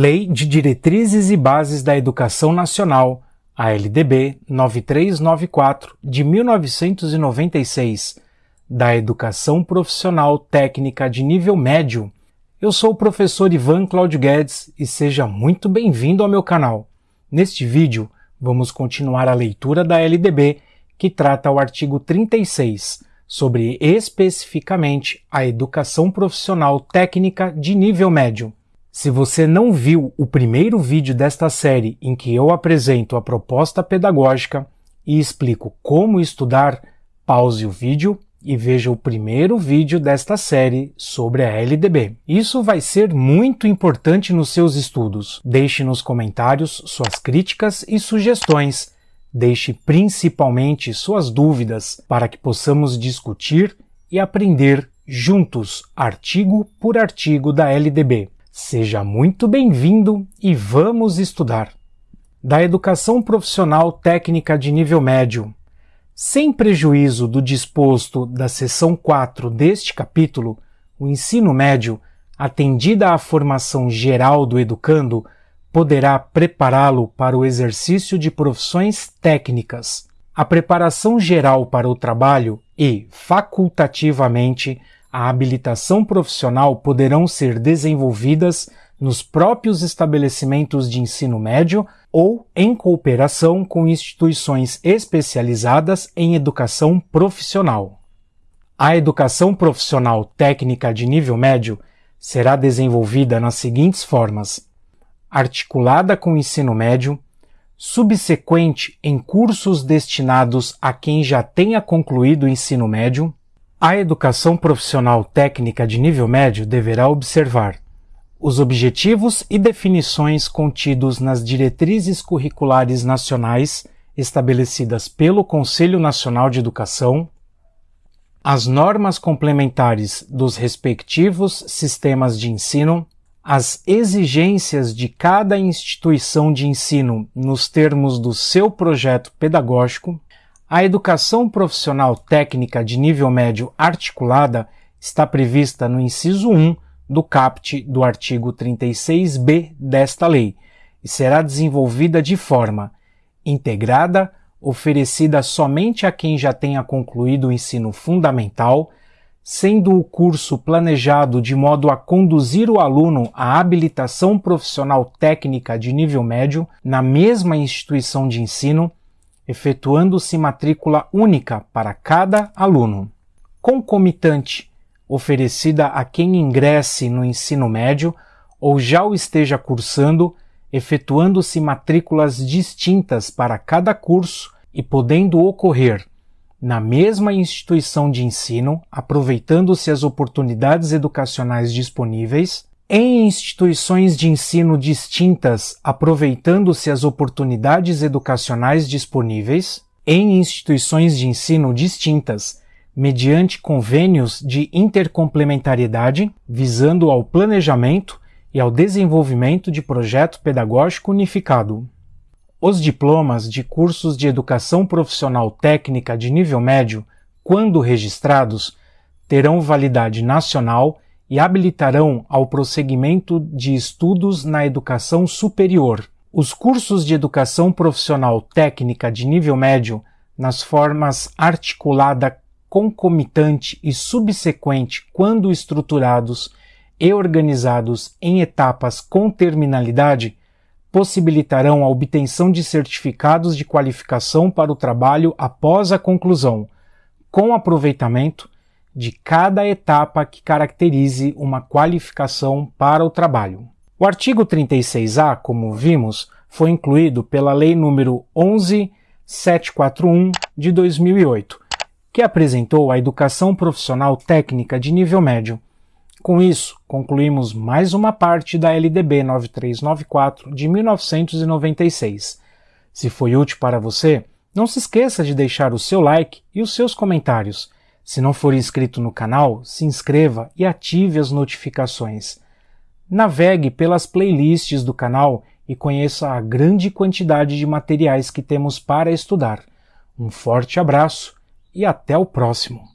Lei de Diretrizes e Bases da Educação Nacional, a LDB 9394 de 1996, da Educação Profissional Técnica de Nível Médio. Eu sou o professor Ivan Claudio Guedes e seja muito bem-vindo ao meu canal. Neste vídeo, vamos continuar a leitura da LDB, que trata o artigo 36, sobre especificamente a educação profissional técnica de nível médio. Se você não viu o primeiro vídeo desta série em que eu apresento a proposta pedagógica e explico como estudar, pause o vídeo e veja o primeiro vídeo desta série sobre a LDB. Isso vai ser muito importante nos seus estudos. Deixe nos comentários suas críticas e sugestões. Deixe principalmente suas dúvidas para que possamos discutir e aprender juntos, artigo por artigo da LDB. Seja muito bem-vindo e vamos estudar. Da educação profissional técnica de nível médio. Sem prejuízo do disposto da seção 4 deste capítulo, o ensino médio, atendida à formação geral do educando, poderá prepará-lo para o exercício de profissões técnicas. A preparação geral para o trabalho e, facultativamente, a habilitação profissional poderão ser desenvolvidas nos próprios estabelecimentos de ensino médio ou em cooperação com instituições especializadas em educação profissional. A educação profissional técnica de nível médio será desenvolvida nas seguintes formas: articulada com o ensino médio, subsequente em cursos destinados a quem já tenha concluído o ensino médio, a educação profissional técnica de nível médio deverá observar os objetivos e definições contidos nas diretrizes curriculares nacionais estabelecidas pelo Conselho Nacional de Educação, as normas complementares dos respectivos sistemas de ensino, as exigências de cada instituição de ensino nos termos do seu projeto pedagógico, a educação profissional técnica de nível médio articulada está prevista no inciso 1 do CAPT do artigo 36b desta lei e será desenvolvida de forma integrada, oferecida somente a quem já tenha concluído o ensino fundamental, sendo o curso planejado de modo a conduzir o aluno à habilitação profissional técnica de nível médio na mesma instituição de ensino efetuando-se matrícula única para cada aluno. Concomitante, oferecida a quem ingresse no ensino médio ou já o esteja cursando, efetuando-se matrículas distintas para cada curso e podendo ocorrer na mesma instituição de ensino, aproveitando-se as oportunidades educacionais disponíveis, em instituições de ensino distintas, aproveitando-se as oportunidades educacionais disponíveis, em instituições de ensino distintas, mediante convênios de intercomplementariedade, visando ao planejamento e ao desenvolvimento de projeto pedagógico unificado. Os diplomas de cursos de educação profissional técnica de nível médio, quando registrados, terão validade nacional e habilitarão ao prosseguimento de estudos na educação superior. Os cursos de educação profissional técnica de nível médio, nas formas articulada, concomitante e subsequente, quando estruturados e organizados em etapas com terminalidade, possibilitarão a obtenção de certificados de qualificação para o trabalho após a conclusão, com aproveitamento de cada etapa que caracterize uma qualificação para o trabalho. O artigo 36A, como vimos, foi incluído pela Lei nº 11741 de 2008, que apresentou a educação profissional técnica de nível médio. Com isso, concluímos mais uma parte da LDB 9394 de 1996. Se foi útil para você, não se esqueça de deixar o seu like e os seus comentários. Se não for inscrito no canal, se inscreva e ative as notificações. Navegue pelas playlists do canal e conheça a grande quantidade de materiais que temos para estudar. Um forte abraço e até o próximo!